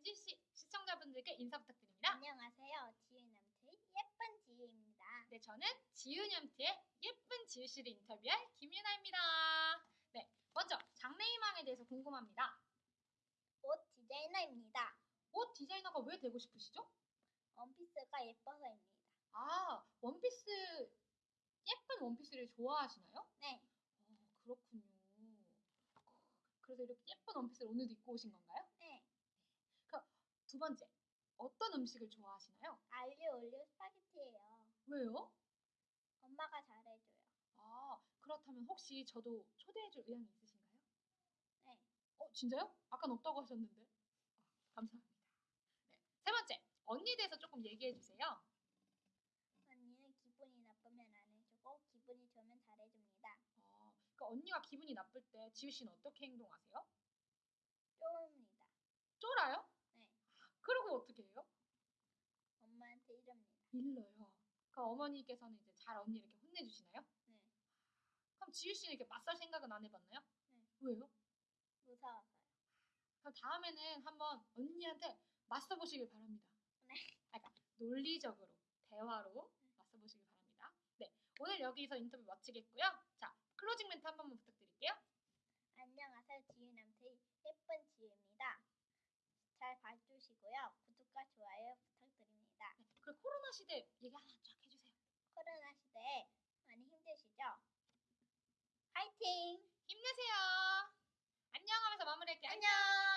은지 씨 시청자분들께 인사 부탁드립니다. 안녕하세요. 지은남트의 예쁜 지유입니다. 네, 저는 지윤염트의 예쁜 지유 씨를 인터뷰할 김유나입니다. 네, 먼저 장래희망에 대해서 궁금합니다. 옷 디자이너입니다. 옷 디자이너가 왜 되고 싶으시죠? 원피스가 예뻐서입니다. 아, 원피스 예쁜 원피스를 좋아하시나요? 네, 어, 그렇군요. 그래서 이렇게 예쁜 원피스를 오늘도 입고 오신 건가요? 네. 두 번째, 어떤 음식을 좋아하시나요? 알리오 올리오 스파게티예요. 왜요? 엄마가 잘해줘요. 아, 그렇다면 혹시 저도 초대해줄 의향이 있으신가요? 네, 어, 진짜요? 아까는 없다고 하셨는데. 아, 감사합니다. 네. 세 번째, 언니에 대해서 조금 얘기해 주세요. 언니는 기분이 나쁘면 안 해주고 기분이 좋으면 잘해줍니다. 아, 그러니까 언니가 기분이 나쁠 때 지우 씨는 어떻게 행동하세요? 쪼입니다. 쫄아요? 네, 그러고 어떻게 해요? 엄마한테 이럽니다. 일러요. 그러니까 어머니께서는 이제 잘 언니 이렇게 혼내주시나요? 네, 그럼 지우 씨는 이렇게 맞설 생각은 안 해봤나요? 네. 왜요? 무서워서요. 그럼 다음에는 한번 언니한테 맞서 보시길 바랍니다. 네. 아, 그러니까 논리적으로 대화로 맞서 보시길 바랍니다. 네, 오늘 여기서 인터뷰 마치겠고요. 자, 클로징 멘트 한 번만 부탁드릴게요. 안녕하세요. 예쁜 지유입니다. 잘 봐주시고요. 구독과 좋아요 부탁드립니다. 네, 그리고 코로나 시대 얘기 하나 쫙 해주세요. 코로나 시대에 많이 힘드시죠? 파이팅! 힘내세요. 안녕 하면서 마무리할게요. 안녕!